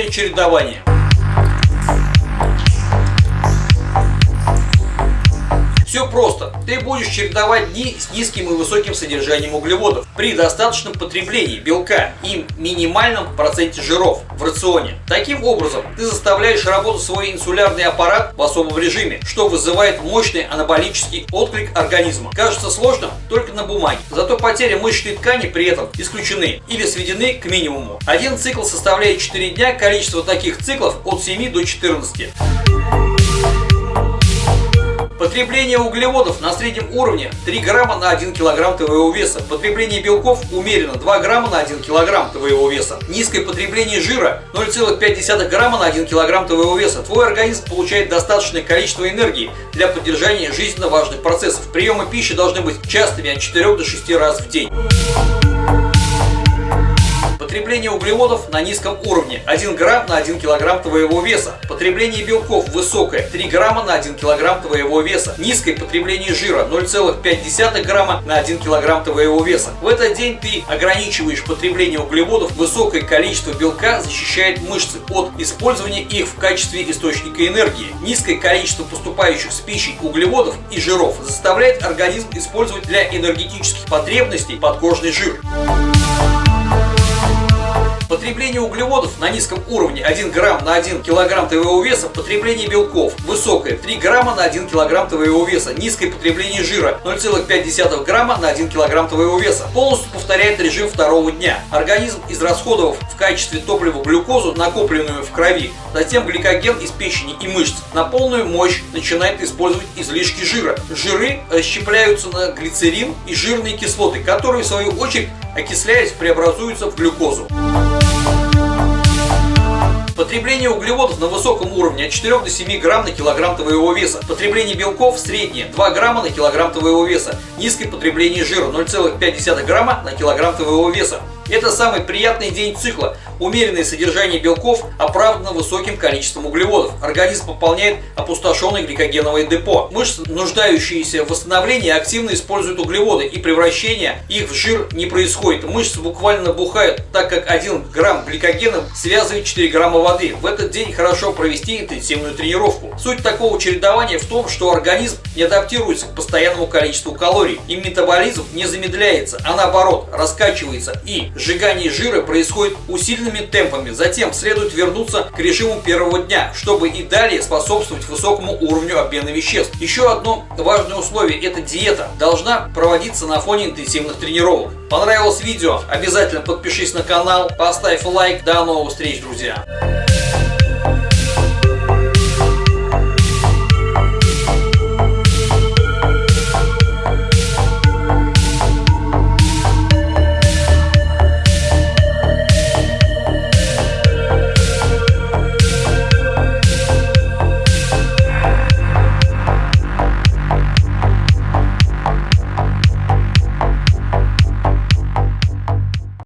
углеводное чередование. Все просто. Ты будешь чередовать дни с низким и высоким содержанием углеводов при достаточном потреблении белка и минимальном проценте жиров в рационе. Таким образом, ты заставляешь работать свой инсулярный аппарат в особом режиме, что вызывает мощный анаболический отклик организма. Кажется сложным только на бумаге. Зато потеря мышечной ткани при этом исключены или сведены к минимуму. Один цикл составляет 4 дня, количество таких циклов от 7 до 14. Потребление углеводов на среднем уровне 3 грамма на 1 килограмм твоего веса. Потребление белков умеренно 2 грамма на 1 килограмм твоего веса. Низкое потребление жира 0,5 грамма на 1 килограмм твоего веса. Твой организм получает достаточное количество энергии для поддержания жизненно важных процессов. Приемы пищи должны быть частыми от 4 до 6 раз в день. Потребление углеводов на низком уровне 1 грамм на 1 килограмм твоего веса. Потребление белков высокое 3 грамма на 1 килограмм твоего веса. Низкое потребление жира 0,5 грамма на 1 килограмм твоего веса. В этот день ты ограничиваешь потребление углеводов. Высокое количество белка защищает мышцы от использования их в качестве источника энергии. Низкое количество поступающих с пищей углеводов и жиров заставляет организм использовать для энергетических потребностей подкожный жир. Потребление углеводов на низком уровне 1 грамм на 1 килограмм твоего веса, потребление белков высокое 3 грамма на 1 килограмм твоего веса, низкое потребление жира 0,5 грамма на 1 килограмм твоего веса. Полностью повторяет режим второго дня. Организм, израсходовав в качестве топлива глюкозу, накопленную в крови, затем гликоген из печени и мышц, на полную мощь начинает использовать излишки жира. Жиры расщепляются на глицерин и жирные кислоты, которые в свою очередь окисляясь преобразуются в глюкозу. Потребление углеводов на высоком уровне от 4 до 7 грамм на килограмм твоего веса. Потребление белков среднее 2 грамма на килограмм твоего веса. Низкое потребление жира 0,5 грамма на килограмм твоего веса. Это самый приятный день цикла. Умеренное содержание белков оправдано высоким количеством углеводов. Организм пополняет опустошенное гликогеновое депо. Мышцы, нуждающиеся в восстановлении, активно используют углеводы и превращение их в жир не происходит. Мышцы буквально набухают, так как 1 грамм гликогена связывает 4 грамма воды. В этот день хорошо провести интенсивную тренировку. Суть такого чередования в том, что организм не адаптируется к постоянному количеству калорий и метаболизм не замедляется, а наоборот раскачивается и сжигание жира происходит усиленными темпами. Затем следует вернуться к режиму первого дня, чтобы и далее способствовать высокому уровню обмена веществ. Еще одно важное условие – это диета. Должна проводиться на фоне интенсивных тренировок. Понравилось видео? Обязательно подпишись на канал, поставь лайк. До новых встреч, друзья!